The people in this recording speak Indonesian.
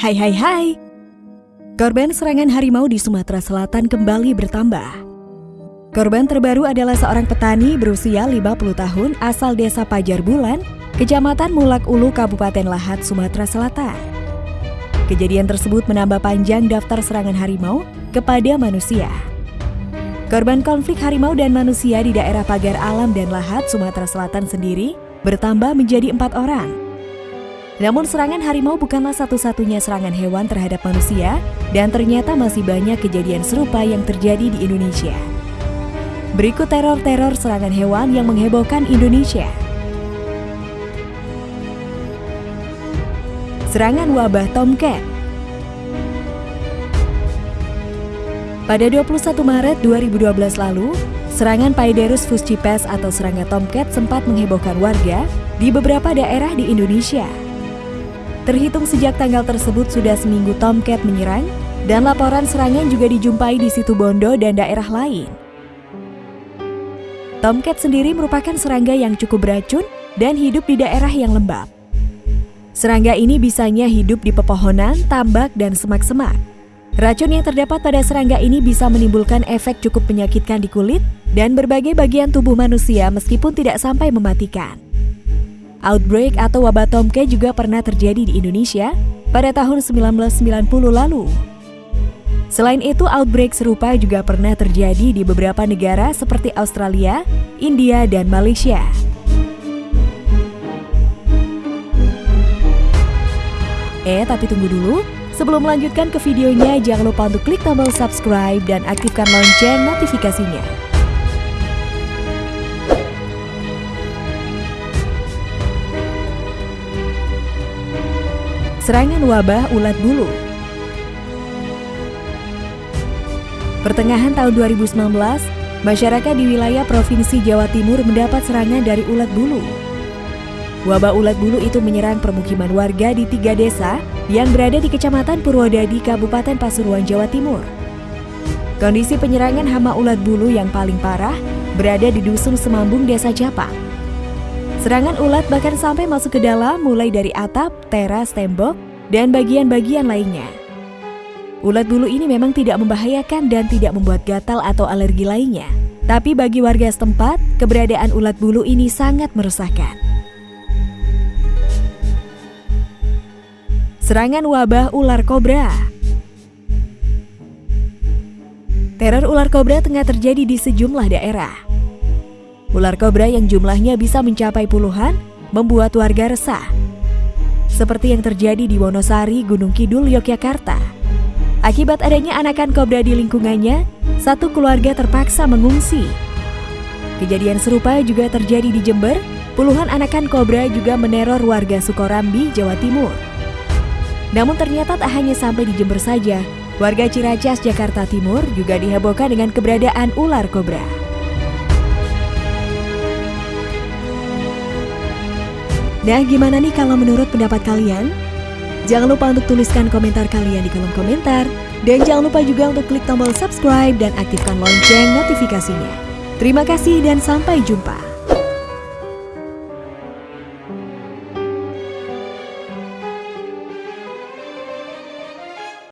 Hai hai hai. Korban serangan harimau di Sumatera Selatan kembali bertambah. Korban terbaru adalah seorang petani berusia 50 tahun asal desa Pajar Bulan, Kecamatan Mulak Ulu, Kabupaten Lahat, Sumatera Selatan. Kejadian tersebut menambah panjang daftar serangan harimau kepada manusia. Korban konflik harimau dan manusia di daerah Pagar Alam dan Lahat, Sumatera Selatan sendiri bertambah menjadi empat orang. Namun serangan harimau bukanlah satu-satunya serangan hewan terhadap manusia dan ternyata masih banyak kejadian serupa yang terjadi di Indonesia. Berikut teror-teror serangan hewan yang menghebohkan Indonesia. Serangan wabah Tomcat Pada 21 Maret 2012 lalu, serangan Paederus fuscipes atau serangga tomcat sempat menghebohkan warga di beberapa daerah di Indonesia. Terhitung sejak tanggal tersebut sudah seminggu Tomcat menyerang dan laporan serangan juga dijumpai di situ Bondo dan daerah lain. Tomcat sendiri merupakan serangga yang cukup beracun dan hidup di daerah yang lembab. Serangga ini bisanya hidup di pepohonan, tambak, dan semak-semak. Racun yang terdapat pada serangga ini bisa menimbulkan efek cukup menyakitkan di kulit dan berbagai bagian tubuh manusia meskipun tidak sampai mematikan. Outbreak atau wabah tomcat juga pernah terjadi di Indonesia pada tahun 1990 lalu. Selain itu, outbreak serupa juga pernah terjadi di beberapa negara seperti Australia, India, dan Malaysia. Eh, tapi tunggu dulu. Sebelum melanjutkan ke videonya, jangan lupa untuk klik tombol subscribe dan aktifkan lonceng notifikasinya. Serangan wabah ulat bulu Pertengahan tahun 2019, masyarakat di wilayah Provinsi Jawa Timur mendapat serangan dari ulat bulu. Wabah ulat bulu itu menyerang permukiman warga di tiga desa yang berada di Kecamatan Purwodadi, Kabupaten Pasuruan, Jawa Timur. Kondisi penyerangan hama ulat bulu yang paling parah berada di Dusun Semambung, Desa Japang. Serangan ulat bahkan sampai masuk ke dalam mulai dari atap, teras, tembok, dan bagian-bagian lainnya. Ulat bulu ini memang tidak membahayakan dan tidak membuat gatal atau alergi lainnya. Tapi bagi warga setempat, keberadaan ulat bulu ini sangat meresahkan. Serangan wabah ular kobra Teror ular kobra tengah terjadi di sejumlah daerah. Ular kobra yang jumlahnya bisa mencapai puluhan membuat warga resah. Seperti yang terjadi di Wonosari, Gunung Kidul, Yogyakarta. Akibat adanya anakan kobra di lingkungannya, satu keluarga terpaksa mengungsi. Kejadian serupa juga terjadi di Jember, puluhan anakan kobra juga meneror warga Sukorambi, Jawa Timur. Namun ternyata tak hanya sampai di Jember saja, warga Ciracas, Jakarta Timur juga dihebohkan dengan keberadaan ular kobra. Nah, gimana nih kalau menurut pendapat kalian? Jangan lupa untuk tuliskan komentar kalian di kolom komentar. Dan jangan lupa juga untuk klik tombol subscribe dan aktifkan lonceng notifikasinya. Terima kasih dan sampai jumpa.